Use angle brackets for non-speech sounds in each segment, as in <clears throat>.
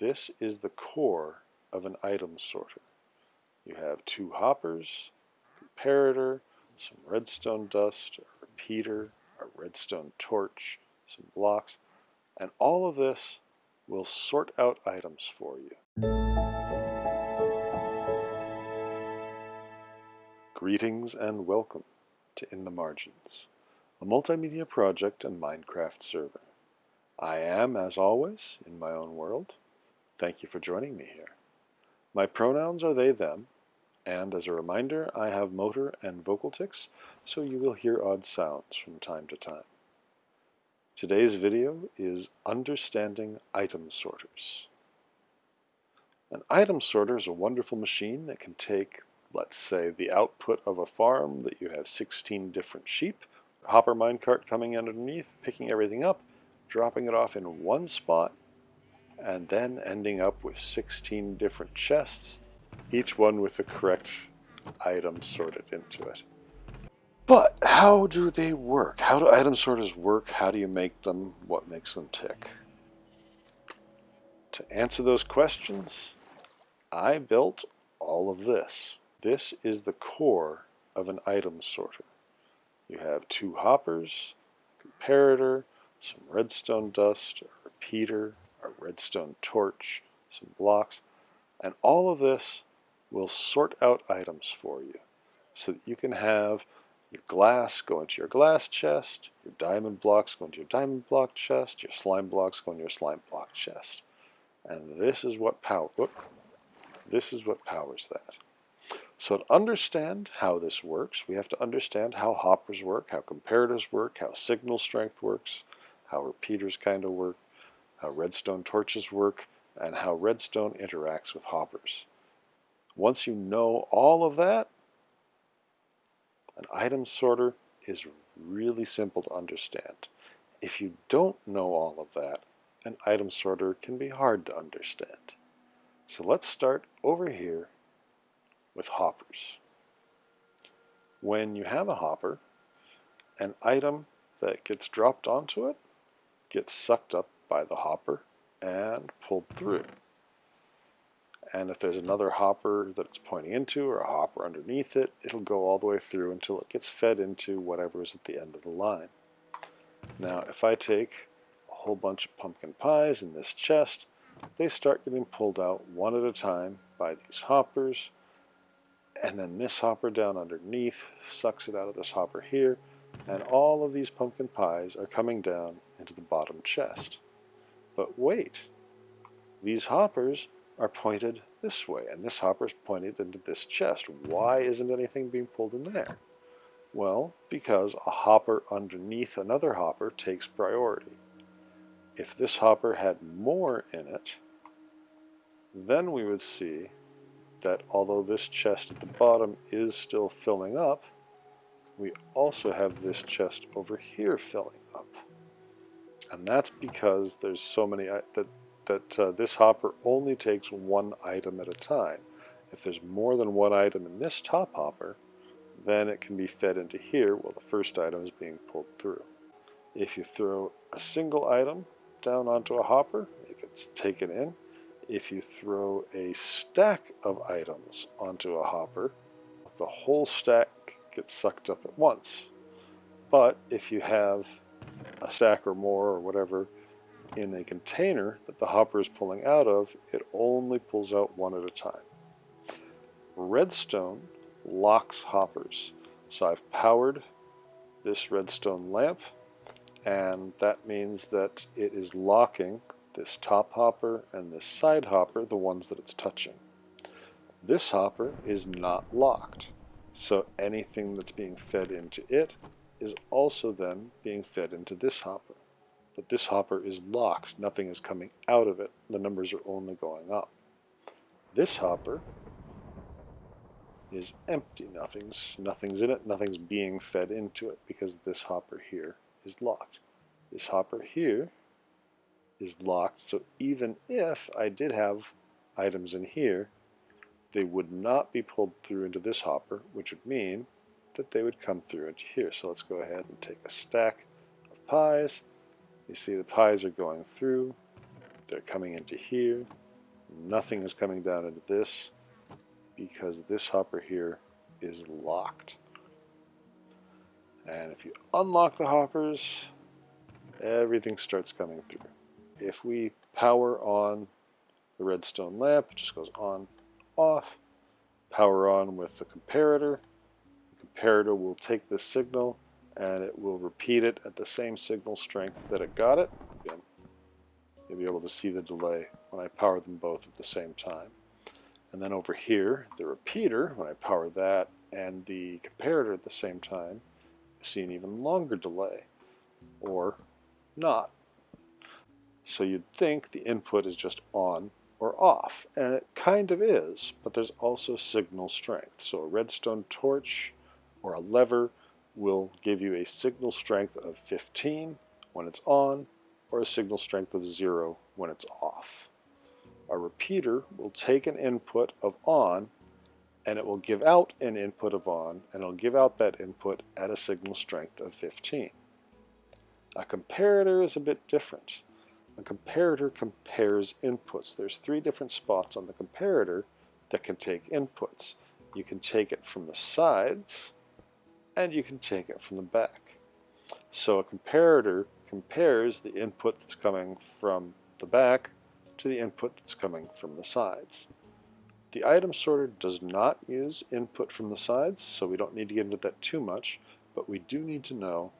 This is the core of an item sorter. You have two hoppers, comparator, some redstone dust, a repeater, a redstone torch, some blocks, and all of this will sort out items for you. Greetings and welcome to In the Margins, a multimedia project and Minecraft server. I am, as always, in my own world. Thank you for joining me here. My pronouns are they, them, and as a reminder, I have motor and vocal tics, so you will hear odd sounds from time to time. Today's video is Understanding Item Sorters. An item sorter is a wonderful machine that can take, let's say, the output of a farm that you have 16 different sheep, hopper minecart coming underneath, picking everything up, dropping it off in one spot, and then ending up with 16 different chests, each one with the correct item sorted into it. But how do they work? How do item sorters work? How do you make them? What makes them tick? To answer those questions, I built all of this. This is the core of an item sorter. You have two hoppers, comparator, some redstone dust, a repeater, redstone torch, some blocks, and all of this will sort out items for you so that you can have your glass go into your glass chest, your diamond blocks go into your diamond block chest, your slime blocks go into your slime block chest. And this is what power whoop, this is what powers that. So to understand how this works, we have to understand how hoppers work, how comparators work, how signal strength works, how repeaters kind of work, how redstone torches work, and how redstone interacts with hoppers. Once you know all of that, an item sorter is really simple to understand. If you don't know all of that, an item sorter can be hard to understand. So let's start over here with hoppers. When you have a hopper, an item that gets dropped onto it gets sucked up by the hopper and pulled through. And if there's another hopper that it's pointing into or a hopper underneath it, it'll go all the way through until it gets fed into whatever is at the end of the line. Now, if I take a whole bunch of pumpkin pies in this chest, they start getting pulled out one at a time by these hoppers, and then this hopper down underneath sucks it out of this hopper here, and all of these pumpkin pies are coming down into the bottom chest. But wait, these hoppers are pointed this way, and this hopper is pointed into this chest. Why isn't anything being pulled in there? Well, because a hopper underneath another hopper takes priority. If this hopper had more in it, then we would see that although this chest at the bottom is still filling up, we also have this chest over here filling up. And that's because there's so many, uh, that that uh, this hopper only takes one item at a time. If there's more than one item in this top hopper, then it can be fed into here while the first item is being pulled through. If you throw a single item down onto a hopper, it gets taken in. If you throw a stack of items onto a hopper, the whole stack gets sucked up at once. But if you have a stack or more or whatever in a container that the hopper is pulling out of, it only pulls out one at a time. Redstone locks hoppers. So I've powered this redstone lamp and that means that it is locking this top hopper and this side hopper, the ones that it's touching. This hopper is not locked, so anything that's being fed into it is also then being fed into this hopper but this hopper is locked. Nothing is coming out of it. The numbers are only going up. This hopper is empty. Nothing's, nothing's in it. Nothing's being fed into it because this hopper here is locked. This hopper here is locked. So even if I did have items in here, they would not be pulled through into this hopper, which would mean that they would come through into here. So let's go ahead and take a stack of pies you see the pies are going through. They're coming into here. Nothing is coming down into this because this hopper here is locked. And if you unlock the hoppers, everything starts coming through. If we power on the redstone lamp, it just goes on, off. Power on with the comparator. The comparator will take this signal and it will repeat it at the same signal strength that it got it. Again, you'll be able to see the delay when I power them both at the same time. And then over here, the repeater, when I power that and the comparator at the same time, you see an even longer delay, or not. So you'd think the input is just on or off, and it kind of is, but there's also signal strength. So a redstone torch or a lever will give you a signal strength of 15 when it's on, or a signal strength of 0 when it's off. A repeater will take an input of on and it will give out an input of on and it'll give out that input at a signal strength of 15. A comparator is a bit different. A comparator compares inputs. There's three different spots on the comparator that can take inputs. You can take it from the sides and you can take it from the back. So a comparator compares the input that's coming from the back to the input that's coming from the sides. The item sorter does not use input from the sides, so we don't need to get into that too much, but we do need to know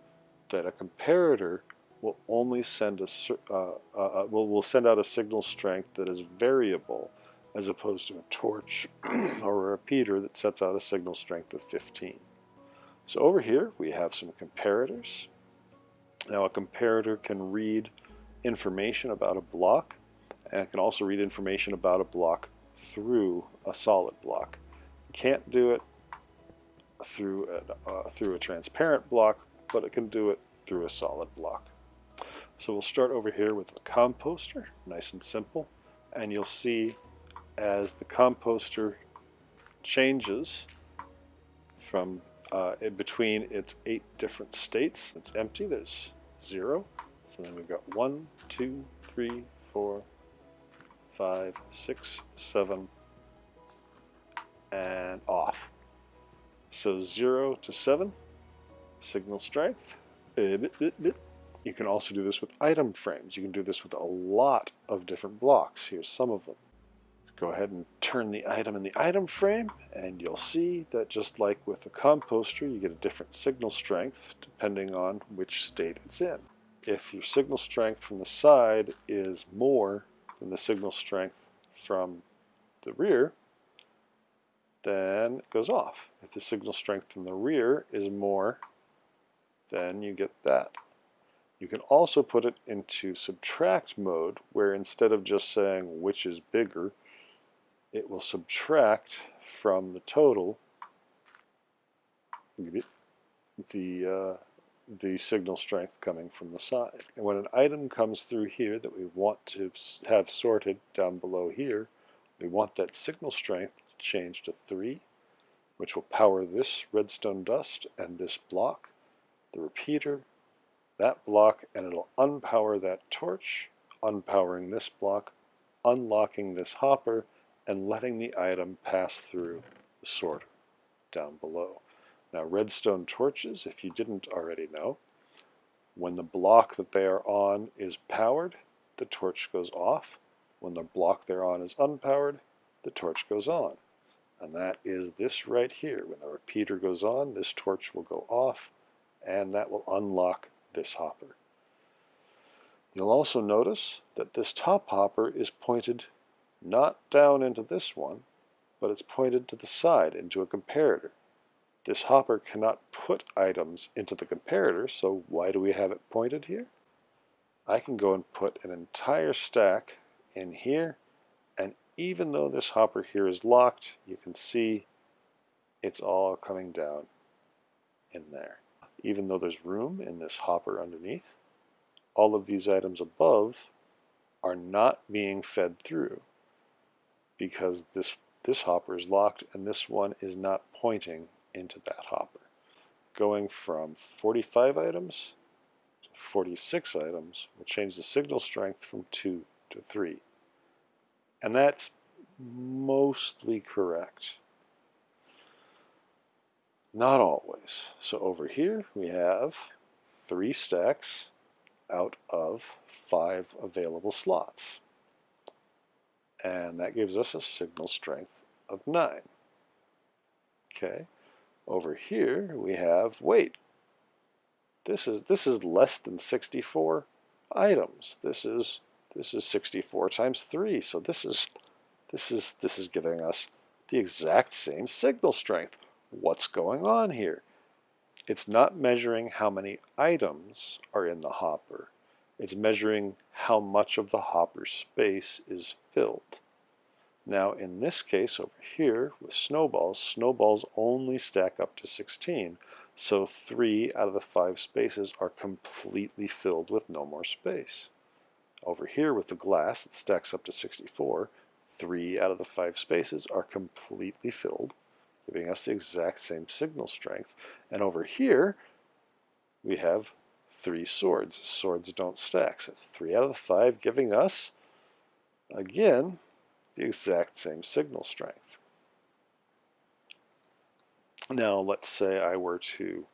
that a comparator will only send a uh, uh, uh, will, will send out a signal strength that is variable as opposed to a torch <clears throat> or a repeater that sets out a signal strength of 15. So over here we have some comparators. Now a comparator can read information about a block and it can also read information about a block through a solid block. can't do it through a, uh, through a transparent block, but it can do it through a solid block. So we'll start over here with the composter, nice and simple, and you'll see as the composter changes from uh, in between its eight different states, it's empty, there's zero. So then we've got one, two, three, four, five, six, seven, and off. So 0 to 7, signal strength. You can also do this with item frames. You can do this with a lot of different blocks. Here's some of them. Go ahead and turn the item in the item frame and you'll see that just like with the composter you get a different signal strength depending on which state it's in. If your signal strength from the side is more than the signal strength from the rear, then it goes off. If the signal strength from the rear is more, then you get that. You can also put it into subtract mode, where instead of just saying which is bigger, it will subtract from the total the uh, the signal strength coming from the side. And when an item comes through here that we want to have sorted down below here, we want that signal strength changed to 3, which will power this redstone dust and this block, the repeater, that block, and it'll unpower that torch, unpowering this block, unlocking this hopper, and letting the item pass through the sorter down below. Now redstone torches, if you didn't already know, when the block that they are on is powered, the torch goes off. When the block they're on is unpowered, the torch goes on. And that is this right here. When the repeater goes on, this torch will go off, and that will unlock this hopper. You'll also notice that this top hopper is pointed not down into this one, but it's pointed to the side into a comparator. This hopper cannot put items into the comparator, so why do we have it pointed here? I can go and put an entire stack in here, and even though this hopper here is locked, you can see it's all coming down in there. Even though there's room in this hopper underneath, all of these items above are not being fed through because this, this hopper is locked and this one is not pointing into that hopper. Going from 45 items to 46 items will change the signal strength from 2 to 3. And that's mostly correct. Not always. So over here we have three stacks out of five available slots. And that gives us a signal strength of 9. Okay, over here we have, wait, this is, this is less than 64 items. This is, this is 64 times 3, so this is, this is, this is giving us the exact same signal strength. What's going on here? It's not measuring how many items are in the hopper. It's measuring how much of the hopper space is filled. Now in this case over here with snowballs, snowballs only stack up to 16. So three out of the five spaces are completely filled with no more space. Over here with the glass that stacks up to 64, three out of the five spaces are completely filled giving us the exact same signal strength. And over here, we have three swords. Swords don't stack, so it's three out of the five, giving us, again, the exact same signal strength. Now, let's say I were to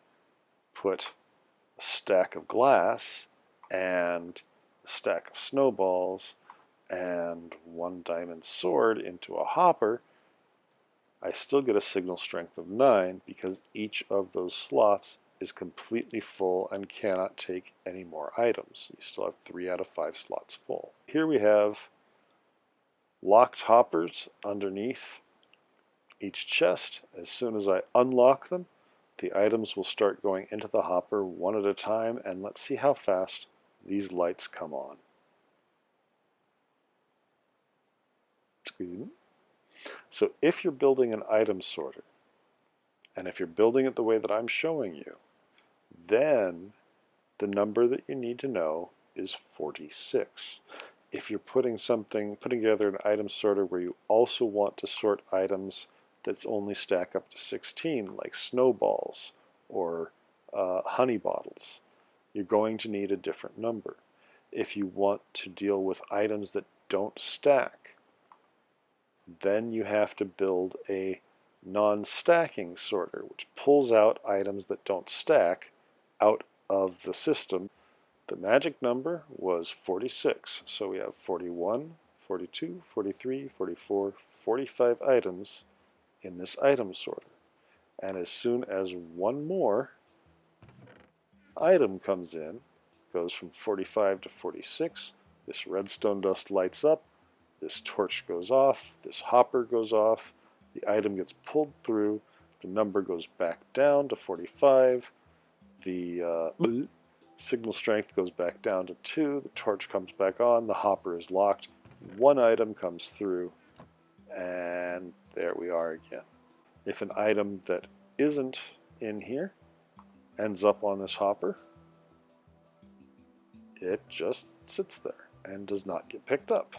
put a stack of glass and a stack of snowballs and one diamond sword into a hopper, I still get a signal strength of 9 because each of those slots is completely full and cannot take any more items. You still have 3 out of 5 slots full. Here we have locked hoppers underneath each chest. As soon as I unlock them, the items will start going into the hopper one at a time and let's see how fast these lights come on. So if you're building an item sorter, and if you're building it the way that I'm showing you, then the number that you need to know is 46. If you're putting something, putting together an item sorter where you also want to sort items that's only stack up to 16, like snowballs or uh, honey bottles, you're going to need a different number. If you want to deal with items that don't stack, then you have to build a non-stacking sorter, which pulls out items that don't stack out of the system. The magic number was 46, so we have 41, 42, 43, 44, 45 items in this item sorter. And as soon as one more item comes in, goes from 45 to 46, this redstone dust lights up, this torch goes off, this hopper goes off, the item gets pulled through, the number goes back down to 45, the uh, <clears throat> signal strength goes back down to 2, the torch comes back on, the hopper is locked, one item comes through, and there we are again. If an item that isn't in here ends up on this hopper, it just sits there and does not get picked up.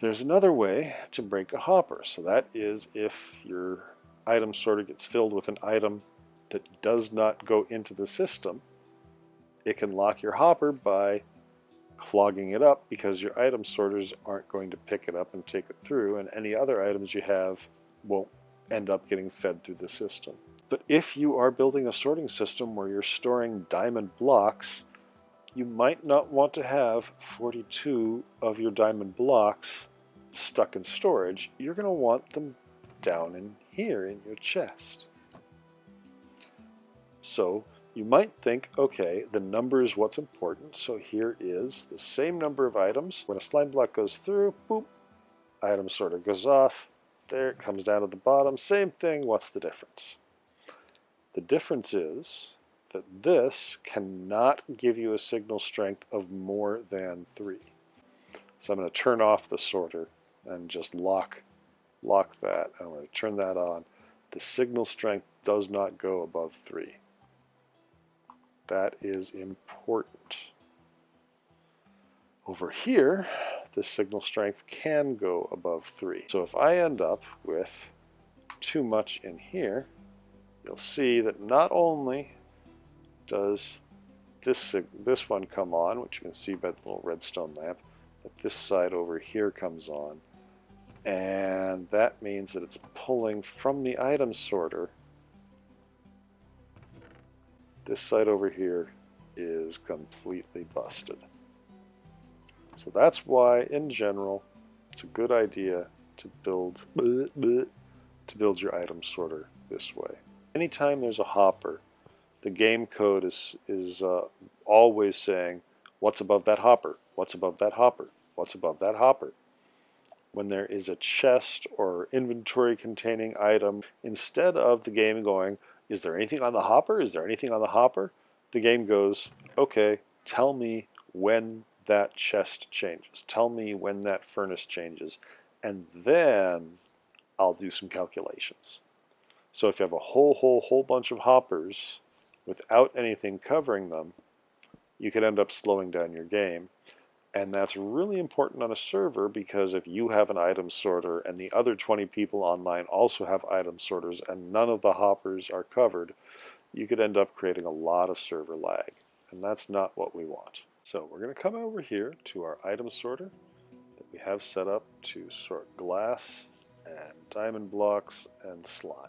There's another way to break a hopper. So that is if your item sorter gets filled with an item that does not go into the system, it can lock your hopper by clogging it up because your item sorters aren't going to pick it up and take it through and any other items you have won't end up getting fed through the system. But if you are building a sorting system where you're storing diamond blocks, you might not want to have 42 of your diamond blocks stuck in storage. You're going to want them down in here in your chest. So you might think, okay, the number is what's important. So here is the same number of items. When a slime block goes through, boop, item sorter goes off. There, it comes down to the bottom. Same thing, what's the difference? The difference is that this cannot give you a signal strength of more than 3. So I'm going to turn off the sorter and just lock, lock that. I'm going to turn that on. The signal strength does not go above 3. That is important. Over here, the signal strength can go above 3. So if I end up with too much in here, you'll see that not only does this, this one come on, which you can see by the little redstone lamp, but this side over here comes on. And that means that it's pulling from the item sorter. This side over here is completely busted. So that's why, in general, it's a good idea to build to build your item sorter this way. Anytime there's a hopper, the game code is is uh, always saying, "What's above that hopper? What's above that hopper? What's above that hopper?" When there is a chest or inventory containing item, instead of the game going, "Is there anything on the hopper? Is there anything on the hopper?" The game goes, "Okay, tell me when that chest changes. Tell me when that furnace changes, and then I'll do some calculations." So if you have a whole, whole, whole bunch of hoppers without anything covering them, you could end up slowing down your game. And that's really important on a server because if you have an item sorter and the other 20 people online also have item sorters and none of the hoppers are covered, you could end up creating a lot of server lag. And that's not what we want. So we're going to come over here to our item sorter that we have set up to sort glass and diamond blocks and slime.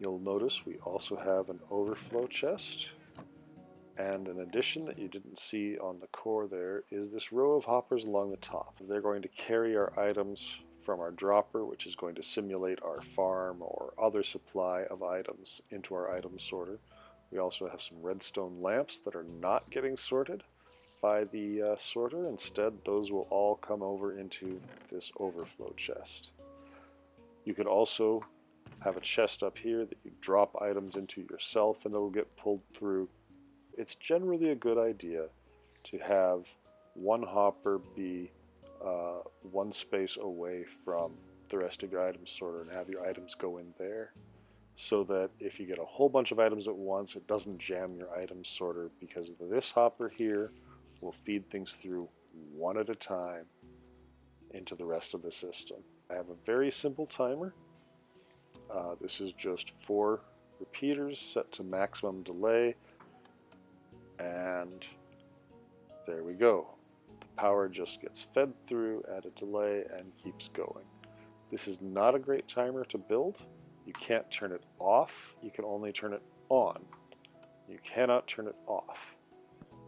You'll notice we also have an overflow chest and an addition that you didn't see on the core there is this row of hoppers along the top. They're going to carry our items from our dropper, which is going to simulate our farm or other supply of items into our item sorter. We also have some redstone lamps that are not getting sorted by the uh, sorter. Instead, those will all come over into this overflow chest. You could also have a chest up here that you drop items into yourself and it'll get pulled through. It's generally a good idea to have one hopper be uh, one space away from the rest of your item sorter and have your items go in there so that if you get a whole bunch of items at once it doesn't jam your item sorter because this hopper here will feed things through one at a time into the rest of the system. I have a very simple timer uh, this is just four repeaters set to maximum delay and there we go. The power just gets fed through at a delay and keeps going. This is not a great timer to build. You can't turn it off. You can only turn it on. You cannot turn it off.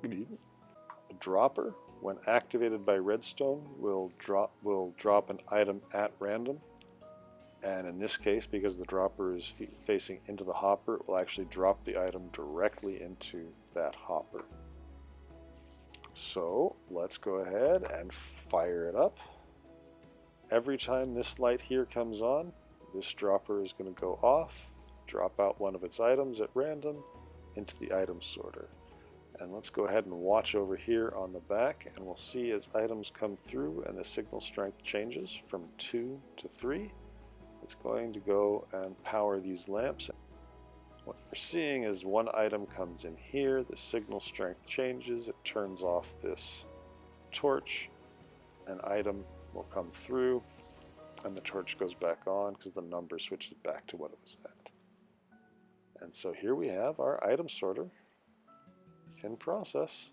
A dropper, when activated by redstone, will drop, will drop an item at random and in this case, because the dropper is facing into the hopper, it will actually drop the item directly into that hopper. So let's go ahead and fire it up. Every time this light here comes on, this dropper is going to go off, drop out one of its items at random into the item sorter. And let's go ahead and watch over here on the back and we'll see as items come through and the signal strength changes from 2 to 3 it's going to go and power these lamps. What we're seeing is one item comes in here, the signal strength changes, it turns off this torch, an item will come through, and the torch goes back on because the number switches back to what it was at. And so here we have our item sorter in process.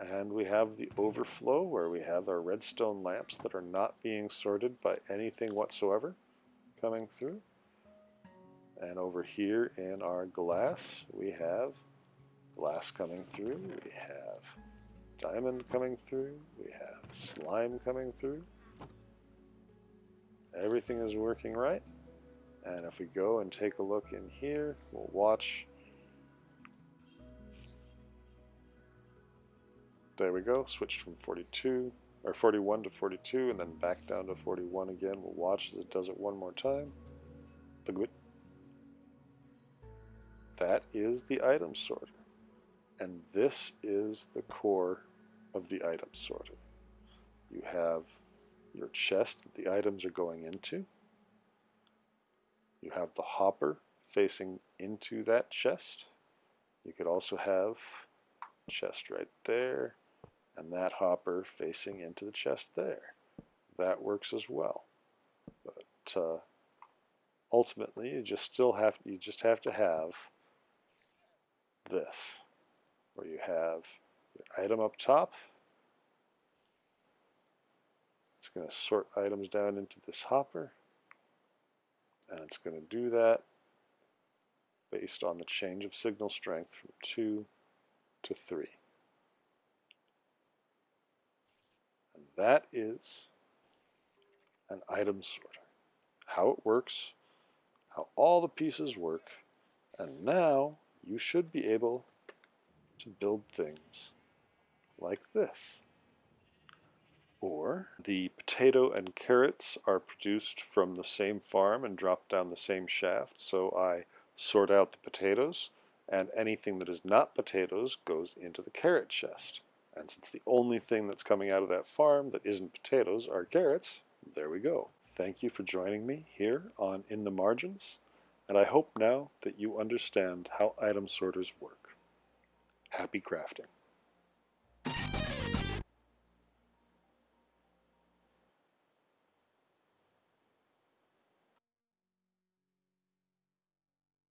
And we have the overflow where we have our redstone lamps that are not being sorted by anything whatsoever coming through. And over here in our glass, we have glass coming through, we have diamond coming through, we have slime coming through. Everything is working right. And if we go and take a look in here, we'll watch There we go, switched from 42 or 41 to 42 and then back down to 41 again. We'll watch as it does it one more time. That is the item sorter. And this is the core of the item sorter. You have your chest that the items are going into. You have the hopper facing into that chest. You could also have chest right there and that hopper facing into the chest there. That works as well. But uh, ultimately, you just still have you just have to have this, where you have your item up top. It's going to sort items down into this hopper. And it's going to do that based on the change of signal strength from 2 to 3. And that is an item sorter. How it works, how all the pieces work, and now you should be able to build things like this. Or the potato and carrots are produced from the same farm and dropped down the same shaft, so I sort out the potatoes, and anything that is not potatoes goes into the carrot chest. And since the only thing that's coming out of that farm that isn't potatoes are carrots, there we go. Thank you for joining me here on In the Margins, and I hope now that you understand how item sorters work. Happy crafting.